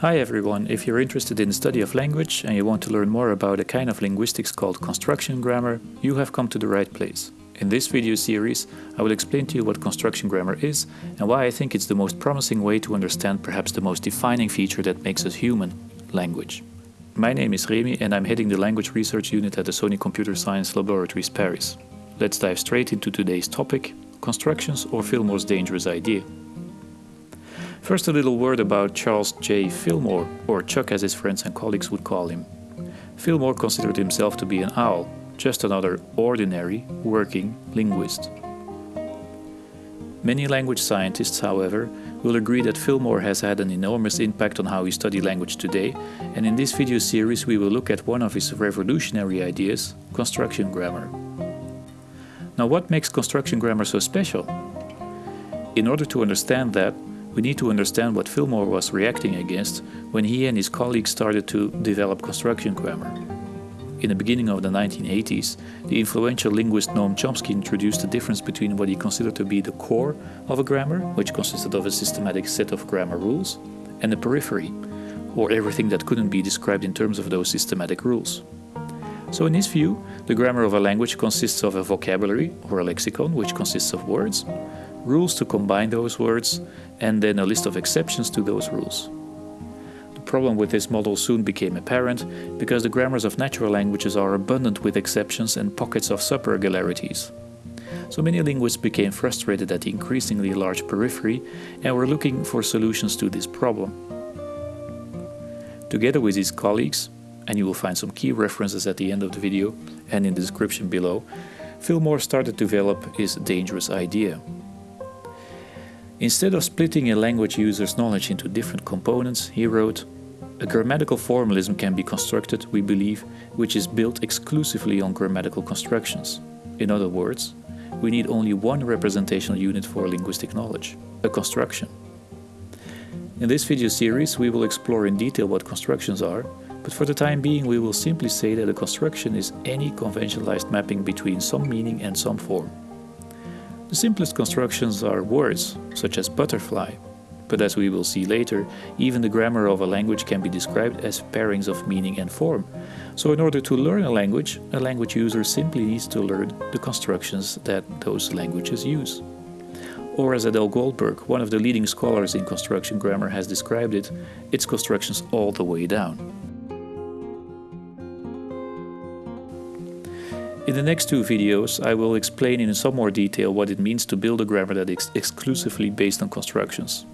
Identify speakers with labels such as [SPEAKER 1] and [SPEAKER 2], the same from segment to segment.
[SPEAKER 1] Hi everyone, if you're interested in the study of language and you want to learn more about a kind of linguistics called construction grammar, you have come to the right place. In this video series, I will explain to you what construction grammar is and why I think it's the most promising way to understand perhaps the most defining feature that makes us human, language. My name is Remy and I'm heading the language research unit at the Sony Computer Science Laboratories Paris. Let's dive straight into today's topic, constructions or Fillmore's dangerous idea. First a little word about Charles J. Fillmore, or Chuck as his friends and colleagues would call him. Fillmore considered himself to be an owl, just another ordinary, working linguist. Many language scientists, however, will agree that Fillmore has had an enormous impact on how we study language today, and in this video series we will look at one of his revolutionary ideas, construction grammar. Now what makes construction grammar so special? In order to understand that, we need to understand what Fillmore was reacting against when he and his colleagues started to develop construction grammar. In the beginning of the 1980s, the influential linguist Noam Chomsky introduced the difference between what he considered to be the core of a grammar, which consisted of a systematic set of grammar rules, and the periphery, or everything that couldn't be described in terms of those systematic rules. So in his view, the grammar of a language consists of a vocabulary or a lexicon, which consists of words, rules to combine those words, and then a list of exceptions to those rules. The problem with this model soon became apparent because the grammars of natural languages are abundant with exceptions and pockets of subregularities. So many linguists became frustrated at the increasingly large periphery and were looking for solutions to this problem. Together with his colleagues, and you will find some key references at the end of the video and in the description below, Fillmore started to develop his dangerous idea. Instead of splitting a language user's knowledge into different components, he wrote, a grammatical formalism can be constructed, we believe, which is built exclusively on grammatical constructions. In other words, we need only one representational unit for linguistic knowledge, a construction. In this video series we will explore in detail what constructions are, but for the time being we will simply say that a construction is any conventionalized mapping between some meaning and some form. The simplest constructions are words, such as butterfly, but as we will see later, even the grammar of a language can be described as pairings of meaning and form. So in order to learn a language, a language user simply needs to learn the constructions that those languages use. Or as Adele Goldberg, one of the leading scholars in construction grammar has described it, it's constructions all the way down. In the next two videos I will explain in some more detail what it means to build a grammar that is exclusively based on constructions.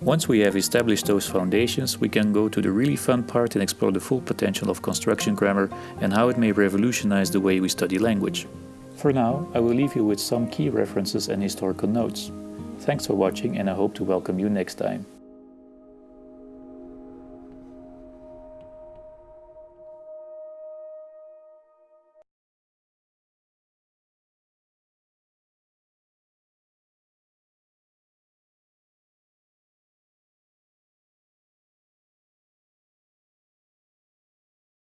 [SPEAKER 1] Once we have established those foundations, we can go to the really fun part and explore the full potential of construction grammar and how it may revolutionize the way we study language. For now, I will leave you with some key references and historical notes. Thanks for watching and I hope to welcome you next time.